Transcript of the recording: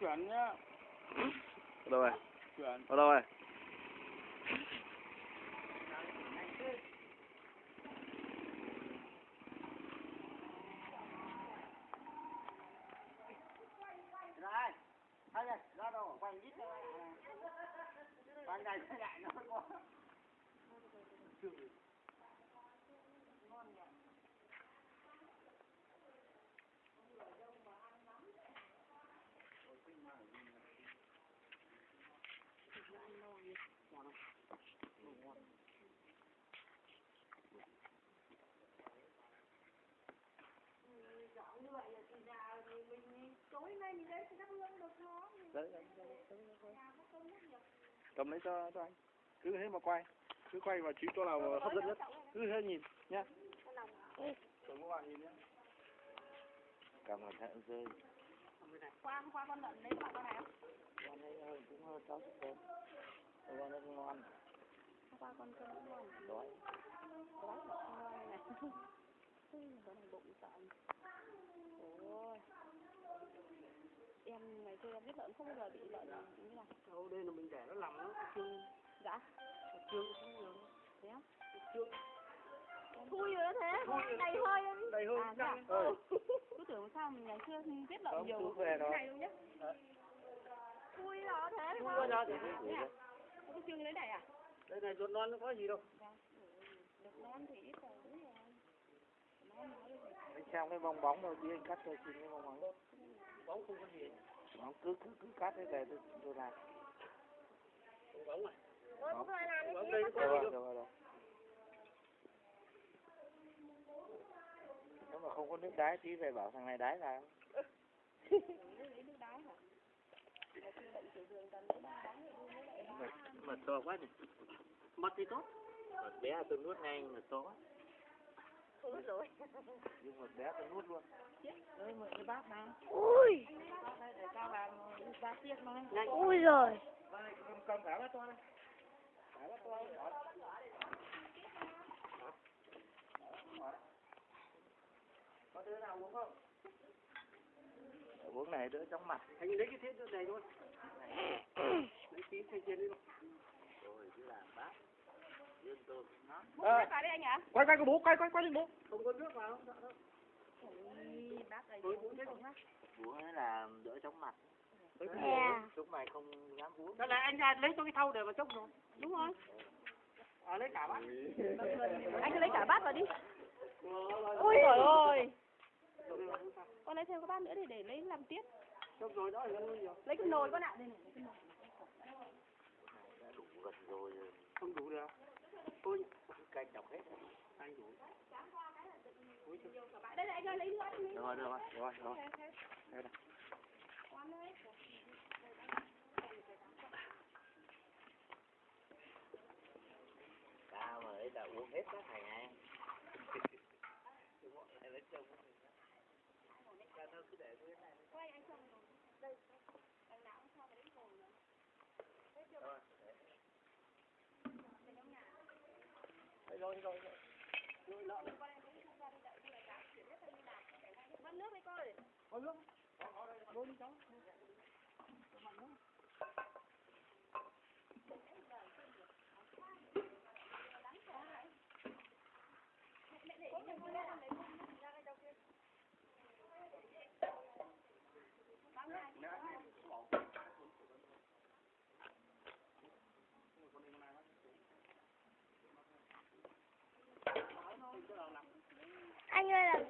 chuyển nhá. Ở đâu rồi? Chuyển. Ở đâu rồi? Rồi, ra đâu, quay ít nữa. Ban ngày cái lại nó có. Đấy. Cầm lấy cho, cho anh. Cứ thế mà quay. Cứ quay vào chỉ chỗ nào hấp dẫn nhất. Cứ thế nhìn nhá. Đừng có bạn nhìn nhá. Cầm cẩn thận rơi. qua hôm qua con lợn lấy bạn con nào Con ấy cũng hơi sáu chút thôi. Con ấy cũng ngon. hôm qua con cũng ngon Đói. không ngon này con này bụng sợ biết lợn không bao giờ bị lợn như này Đâu đây là mình để nó làm nó trương dạ. Trương cũng nhiều. thế á? Trương thui rồi thế. Đầy hơi đầy hơn à, căng. Ờ. cứ tưởng sao mình ngày xưa biết lợn Không, nhiều về đó. này luôn nhá. Ờ. thui rồi thế Thui đó. thế à cái chương lấy này à? Đây này ruột non nó có gì đâu. được non thì ít rồi Anh xem cái bong bóng đâu chứ anh cắt cho xin cái bong bóng. Bóng không có gì. Nó cứ cứ cứ cắt thế này tôi tôi làm. Bóng này. Bóng. Bóng đây nó Rồi, rồi, rồi. Nếu mà không có nước đáy tí về bảo thằng này đáy là đá Mà to quá nhỉ. Mất thì tốt. Bé tôi nuốt ngay mà to quá. Rồi nhưng mà bé tôi nuốt luôn. Đây mượn cái bát này. Ui, Bát để cao vào ba chiếc này. ui rồi. Đây, cầm cầm cả bát to đây. Cả bát to. Có đứa nào uống không? Uống này đỡ chóng mặt. Anh lấy cái thiết này thôi. Lấy tí thay trên đi. Rồi cứ làm bát. Vào đây anh ạ. Quay quay cái bố, quay quay quay lên bố. Không có nước vào. Không Uống ấy là đỡ chóng mặt. Yeah. Lúc mày không dám uống. Đó là anh ra lấy cho cái thau để mà chốc rồi. Đúng rồi. À lấy cả bát. Anh cứ lấy cả bát vào đi. Ui Trời ơi. Con lấy thêm cái bát nữa thì để lấy làm tiết. Chốc rồi đó là luôn rồi. Lấy cái nồi con ạ. Đây này, lấy cái nồi. Đã đủ gần rồi. Không đủ được. Tôi Canh đọc hết. anh đủ. Đây này ơi lấy nữa đi. Được rồi, được rồi, được rồi, được rồi. Đây này. Tao mà ấy là uống hết các thằng này. lấy chồng. Tao cứ để tôi này. Đây rồi rồi. Rồi lợn. Bắt nước đi coi. Có nước. Luôn cháu. Anh ơi làm